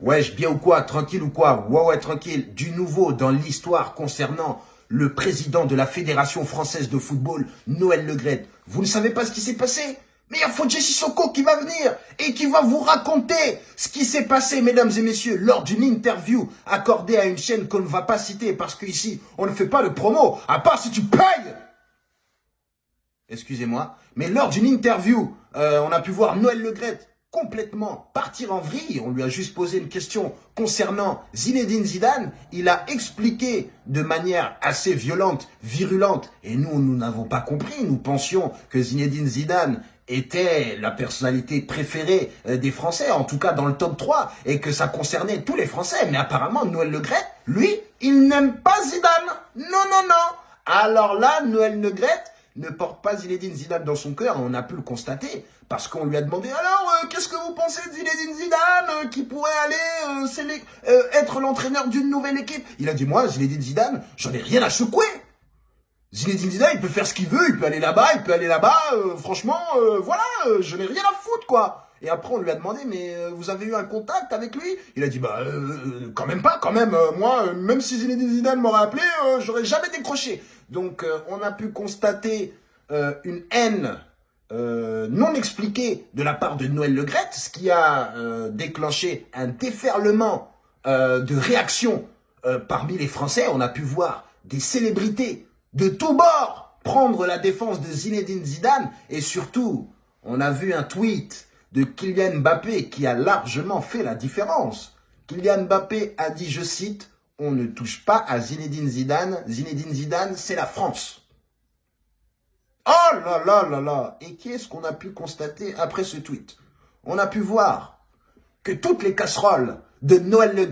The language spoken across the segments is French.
Wesh, bien ou quoi Tranquille ou quoi? Ouais, ouais, tranquille. Du nouveau dans l'histoire concernant le président de la Fédération Française de Football, Noël Legret. Vous ne savez pas ce qui s'est passé? Mais il y a Fodje Sissoko qui va venir et qui va vous raconter ce qui s'est passé, mesdames et messieurs, lors d'une interview accordée à une chaîne qu'on ne va pas citer parce qu'ici, on ne fait pas de promo, à part si tu payes Excusez-moi. Mais lors d'une interview, euh, on a pu voir Noël Legret complètement partir en vrille. On lui a juste posé une question concernant Zinedine Zidane. Il a expliqué de manière assez violente, virulente. Et nous, nous n'avons pas compris. Nous pensions que Zinedine Zidane était la personnalité préférée euh, des Français, en tout cas dans le top 3, et que ça concernait tous les Français. Mais apparemment, Noël Le lui, il n'aime pas Zidane. Non, non, non. Alors là, Noël Le ne porte pas Zinedine Zidane dans son cœur, on a pu le constater, parce qu'on lui a demandé, alors, qu'est-ce que vous pensez de Zinedine Zidane, euh, qui pourrait aller euh, être l'entraîneur d'une nouvelle équipe? Il a dit, moi, Zinedine Zidane, j'en ai rien à secouer Zinedine Zidane, il peut faire ce qu'il veut, il peut aller là-bas, il peut aller là-bas, franchement, voilà, je n'ai rien à foutre, quoi et après, on lui a demandé, mais vous avez eu un contact avec lui? Il a dit, bah, quand même pas, quand même. moi, même si Zinedine Zidane m'aurait appelé, j'aurais jamais décroché. Donc, on a pu constater une haine non expliquée de la part de Noël Legrette, ce qui a déclenché un déferlement de réactions parmi les Français. On a pu voir des célébrités de tous bords prendre la défense de Zinedine Zidane et surtout, on a vu un tweet de Kylian Mbappé qui a largement fait la différence. Kylian Mbappé a dit, je cite, « On ne touche pas à Zinedine Zidane. Zinedine Zidane, c'est la France. » Oh là là là là Et qu'est-ce qu'on a pu constater après ce tweet? On a pu voir que toutes les casseroles de Noël Le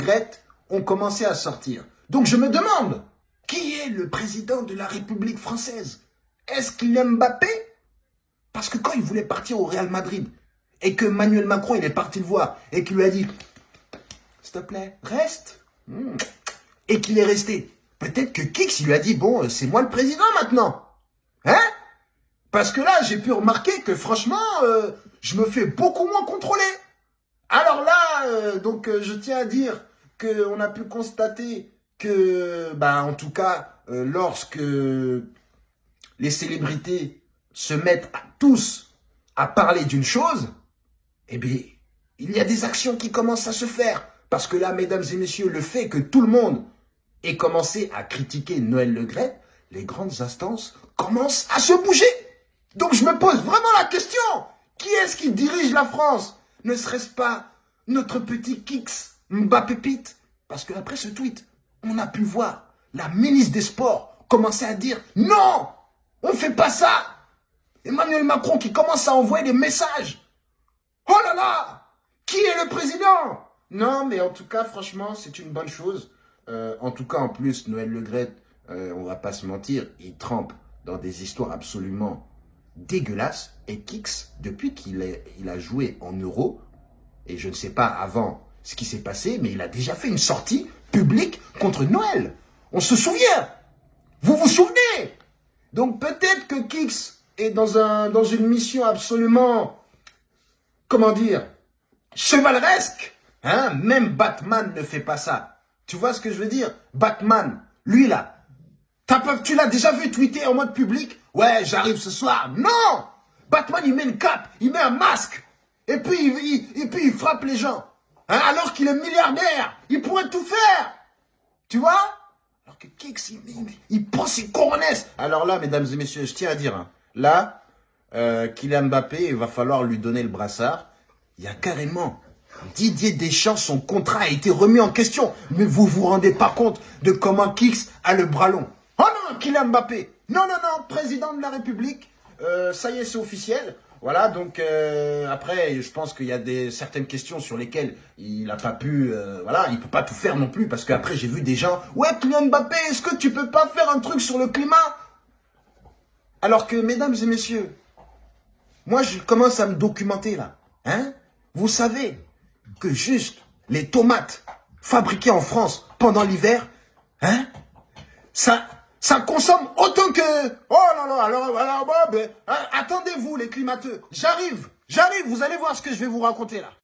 ont commencé à sortir. Donc je me demande, qui est le président de la République française? Est-ce qu'il aime Mbappé? Parce que quand il voulait partir au Real Madrid, et que Emmanuel Macron, il est parti le voir, et qu'il lui a dit, s'il te plaît, reste, hmm. et qu'il est resté. Peut-être que Kix, lui a dit, bon, c'est moi le président maintenant. Parce que là, j'ai pu remarquer que franchement, euh, je me fais beaucoup moins contrôler. Alors là, euh, donc euh, je tiens à dire qu'on a pu constater que, bah, en tout cas, lorsque les célébrités se mettent tous à parler d'une chose, eh bien, il y a des actions qui commencent à se faire. Parce que là, mesdames et messieurs, le fait que tout le monde ait commencé à critiquer Noël Le les grandes instances commencent à se bouger. Donc je me pose vraiment la question. Qui est-ce qui dirige la France? Ne serait-ce pas notre petit Kix Mbappé Pete Parce qu'après ce tweet, on a pu voir la ministre des Sports commencer à dire « Non On ne fait pas ça !» Emmanuel Macron qui commence à envoyer des messages Oh là là Qui est le président? Non, mais en tout cas, franchement, c'est une bonne chose. Euh, en tout cas, en plus, Noël Le Gret, euh, on va pas se mentir, il trempe dans des histoires absolument dégueulasses. Et Kix, depuis qu'il il a joué en euro, et je ne sais pas avant ce qui s'est passé, mais il a déjà fait une sortie publique contre Noël. On se souvient Vous vous souvenez? Donc peut-être que Kix est dans une mission absolument comment dire, chevaleresque. Hein? Même Batman ne fait pas ça. Tu vois ce que je veux dire? Batman, lui là, tu l'as déjà vu tweeter en mode public? Ouais, j'arrive ce soir. Non Batman, il met une cape, il met un masque, et puis il, et puis il frappe les gens. Hein, alors qu'il est milliardaire, il pourrait tout faire. Tu vois? Alors que Kix, il, il, prend ses coronesses. Alors là, mesdames et messieurs, je tiens à dire, hein, là, euh, Kylian Mbappé, il va falloir lui donner le brassard. Il y a carrément Didier Deschamps, son contrat a été remis en question. Mais vous vous rendez pas compte de comment Kix a le bras long. Kylian Mbappé. Non, non, non, président de la République. Euh, ça y est, c'est officiel. Voilà, donc euh, après, je pense qu'il y a des certaines questions sur lesquelles il n'a pas pu, euh, voilà, il peut pas tout faire non plus, parce qu'après j'ai vu des gens, ouais, Kylian Mbappé, est-ce que tu peux pas faire un truc sur le climat? Alors que, mesdames et messieurs, moi, je commence à me documenter là. Hein Vous savez que juste les tomates fabriquées en France pendant l'hiver, hein ça, Alors, alors ben, hein, attendez-vous les climateux. J'arrive, j'arrive, vous allez voir ce que je vais vous raconter là.